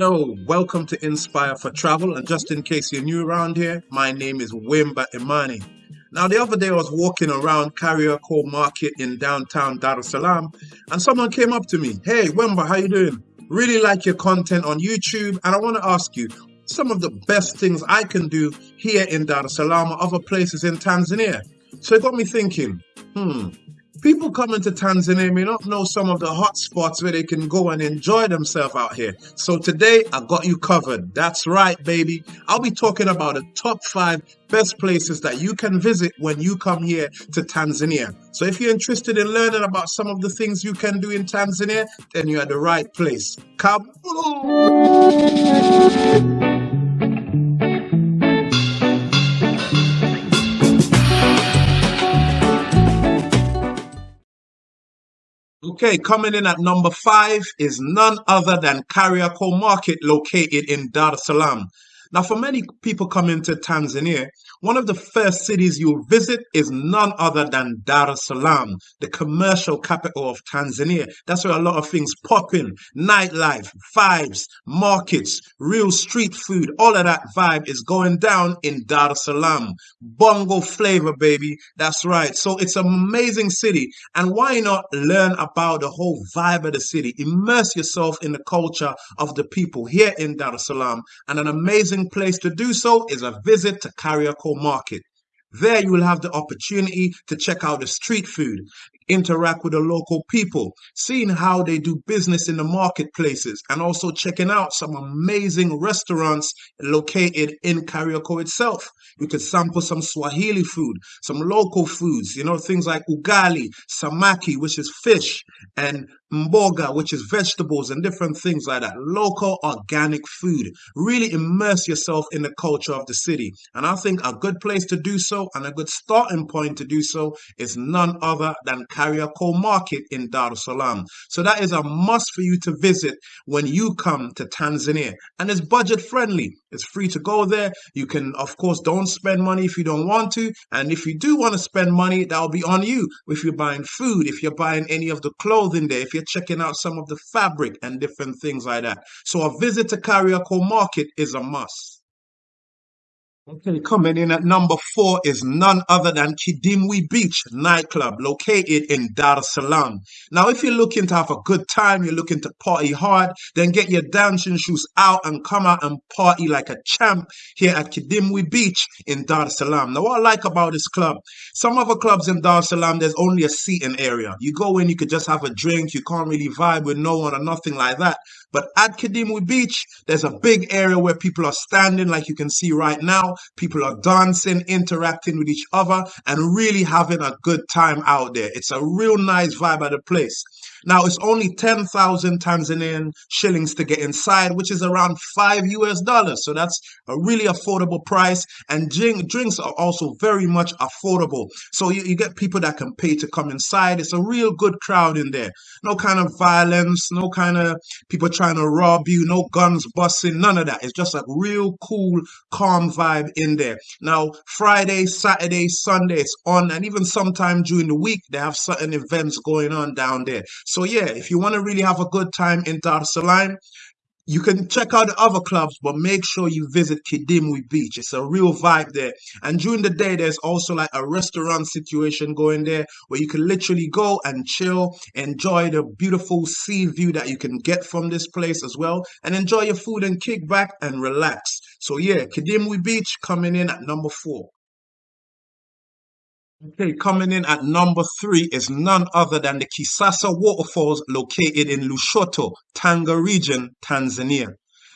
Hello, welcome to Inspire for Travel. And just in case you're new around here, my name is Wimba Imani. Now, the other day I was walking around Kariakoo Market in downtown Dar es Salaam, and someone came up to me. Hey, Wimba, how you doing? Really like your content on YouTube, and I want to ask you some of the best things I can do here in Dar es Salaam or other places in Tanzania. So it got me thinking, hmm, People coming to Tanzania may not know some of the hot spots where they can go and enjoy themselves out here. So today I got you covered. That's right, baby. I'll be talking about the top five best places that you can visit when you come here to Tanzania. So if you're interested in learning about some of the things you can do in Tanzania, then you're at the right place. Come. Okay, coming in at number five is none other than Kariakoo Market located in Dar es Salaam. Now, for many people coming to Tanzania, one of the first cities you'll visit is none other than Dar es Salaam, the commercial capital of Tanzania. That's where a lot of things pop in nightlife, vibes, markets, real street food, all of that vibe is going down in Dar es Salaam. Bongo flavor, baby. That's right. So it's an amazing city. And why not learn about the whole vibe of the city? Immerse yourself in the culture of the people here in Dar es Salaam. And an amazing amazing place to do so is a visit to Kariakoo Market. There you will have the opportunity to check out the street food, interact with the local people, seeing how they do business in the marketplaces, and also checking out some amazing restaurants located in Kariakoo itself. You could sample some Swahili food, some local foods, you know, things like ugali, samaki, which is fish, and mboga, which is vegetables and different things like that. Local organic food. Really immerse yourself in the culture of the city. And I think a good place to do so and a good starting point to do so is none other than Kariakoo Market in Dar es Salaam. So that is a must for you to visit when you come to Tanzania. And it's budget friendly. It's free to go there. You can, of course, don't spend money if you don't want to. And if you do want to spend money, that'll be on you. If you're buying food, if you're buying any of the clothing there, if you're checking out some of the fabric and different things like that. So a visit to Kariakoo Market is a must. Okay, coming in at number four is none other than Kidimbwi Beach nightclub located in Dar es Salaam. Now, if you're looking to have a good time, you're looking to party hard, then get your dancing shoes out and come out and party like a champ here at Kidimbwi Beach in Dar es Salaam. Now, what I like about this club, some other clubs in Dar es Salaam, there's only a seating area. You go in, you could just have a drink, you can't really vibe with no one or nothing like that. But at Kidimbwi Beach, there's a big area where people are standing, like you can see right now People are dancing, interacting with each other, and really having a good time out there. It's a real nice vibe at the place. Now, it's only 10,000 Tanzanian shillings to get inside, which is around 5 US dollars. So that's a really affordable price. And drink, drinks are also very much affordable. So you, you get people that can pay to come inside. It's a real good crowd in there. No kind of violence, no kind of people trying to rob you, no guns busting, none of that. It's just a real cool, calm vibe in there. Now, Friday, Saturday, Sunday, it's on, and even sometime during the week, they have certain events going on down there. So yeah, if you want to really have a good time in Dar es Salaam, you can check out the other clubs, but make sure you visit Kidimbwi Beach. It's a real vibe there. And during the day, there's also like a restaurant situation going there where you can literally go and chill, enjoy the beautiful sea view that you can get from this place as well, and enjoy your food and kick back and relax. So yeah, Kidimbwi Beach coming in at number four. Okay, coming in at number three is none other than the Kisasa waterfalls located in Lushoto, Tanga region, Tanzania.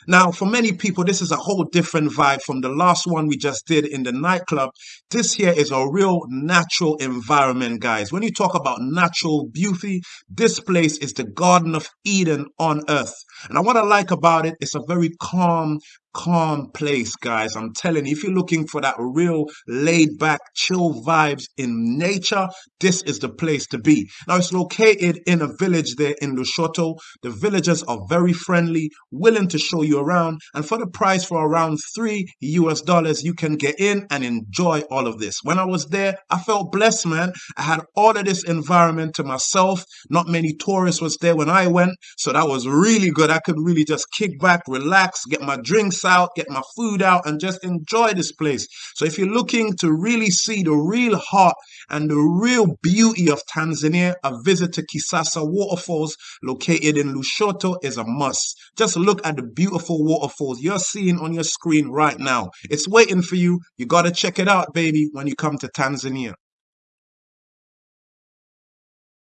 Now, for many people, this is a whole different vibe from the last one we just did in the nightclub. This here is a real natural environment, guys. When you talk about natural beauty, this place is the Garden of Eden on earth. And what I like about it, it's a very calm, calm place, guys. I'm telling you, if you're looking for that real laid back, chill vibes in nature, this is the place to be. Now, it's located in a village there in Lushoto. The villagers are very friendly, willing to show you around, and for the price for around three US dollars, you can get in and enjoy all of this. When I was there, I felt blessed, man. I had all of this environment to myself. Not many tourists was there when I went, so that was really good. I could really just kick back, relax, get my drinks out, get my food out, and just enjoy this place. So if you're looking to really see the real heart and the real beauty of Tanzania, a visit to Kisasa Waterfalls located in Lushoto is a must. Just look at the beautiful waterfalls you're seeing on your screen right now. It's waiting for you. You got to check it out, baby, when you come to Tanzania.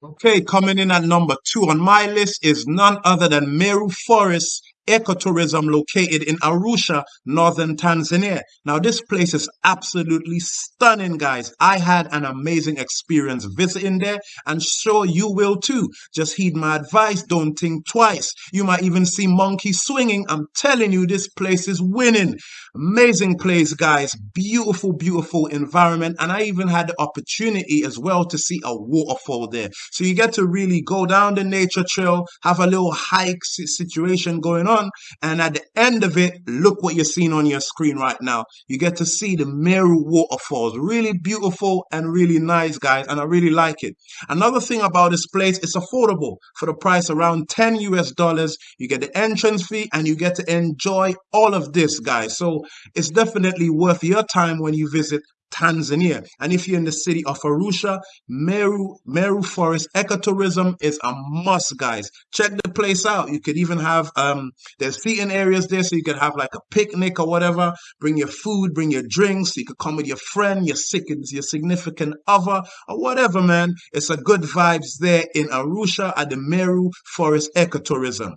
Okay, coming in at number two on my list is none other than Meru Forest ecotourism located in Arusha, northern Tanzania. Now, this place is absolutely stunning, guys. I had an amazing experience visiting there, and sure you will too. Just heed my advice, don't think twice. You might even see monkeys swinging. I'm telling you, this place is winning. Amazing place, guys. Beautiful, beautiful environment. And I even had the opportunity as well to see a waterfall there. So you get to really go down the nature trail, have a little hike situation going on And at the end of it, look what you're seeing on your screen right now. You get to see the Meru waterfalls. Really beautiful and really nice, guys. And I really like it. Another thing about this place, it's affordable for the price around 10 US dollars. You get the entrance fee and you get to enjoy all of this, guys. So it's definitely worth your time when you visit Tanzania. And if you're in the city of Arusha, Meru, Meru Forest ecotourism is a must, guys. Check the place out. You could even have, um, there's seating areas there, so you could have like a picnic or whatever. Bring your food, bring your drinks. You could come with your friend, your sick, your significant other, or whatever, man. It's a good vibes there in Arusha at the Meru Forest ecotourism.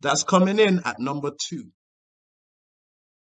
That's coming in at number two.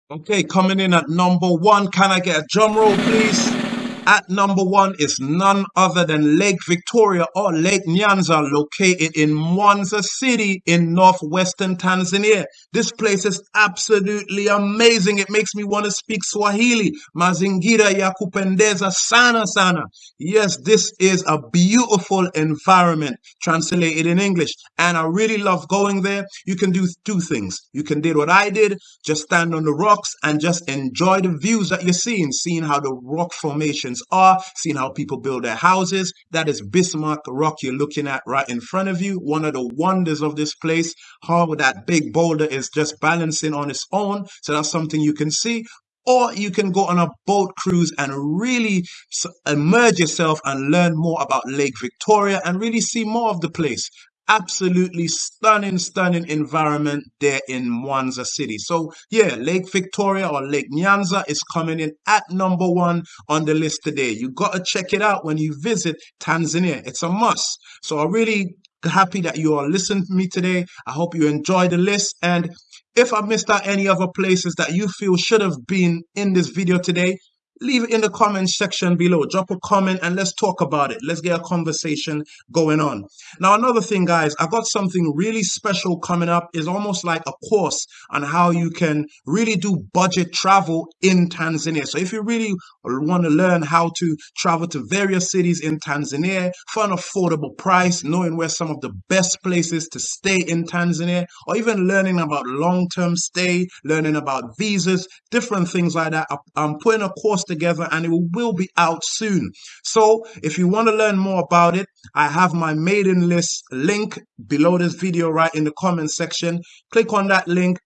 Okay, coming in at number one, can I get a drum roll, please? At number one is none other than Lake Victoria or Lake Nyanza, located in Mwanza City in northwestern Tanzania. This place is absolutely amazing. It makes me want to speak Swahili. Mazingira ya kupendeza sana sana. Yes, this is a beautiful environment translated in English. And I really love going there. You can do two things. You can do what I did, just stand on the rocks and just enjoy the views that you're seeing, seeing how the rock are, seeing how people build their houses. That is Bismarck Rock you're looking at right in front of you. One of the wonders of this place, how that big boulder is just balancing on its own. So that's something you can see or you can go on a boat cruise and really immerse yourself and learn more about Lake Victoria and really see more of the place absolutely stunning, stunning environment there in Mwanza City. So yeah, Lake Victoria or Lake Nyanza is coming in at number one on the list today. You got to check it out when you visit Tanzania. It's a must. So I really happy that you are listening to me today. I hope you enjoy the list. And if I missed out any other places that you feel should have been in this video today, leave it in the comment section below. Drop a comment and let's talk about it. Let's get a conversation going on. Now, another thing, guys, I got something really special coming up. Is almost like a course on how you can really do budget travel in Tanzania. So if you really want to learn how to travel to various cities in Tanzania for an affordable price, knowing where some of the best places to stay in Tanzania, or even learning about long-term stay, learning about visas, different things like that, I'm putting a course together and it will be out soon. So if you want to learn more about it, I have my mailing list link below this video right in the comment section. Click on that link,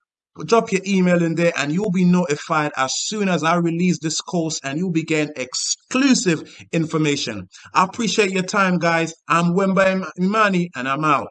drop your email in there and you'll be notified as soon as I release this course and you'll be getting exclusive information. I appreciate your time, guys. I'm Wemba Imani and I'm out.